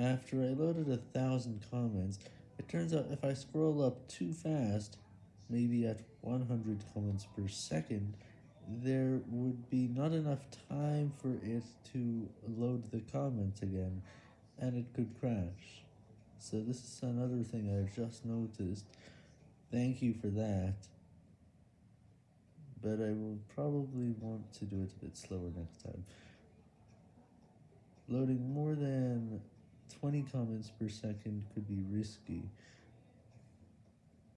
After I loaded a thousand comments, it turns out if I scroll up too fast, maybe at 100 comments per second, there would be not enough time for it to load the comments again, and it could crash. So this is another thing I've just noticed. Thank you for that. But I will probably want to do it a bit slower next time. Loading more than 20 comments per second could be risky.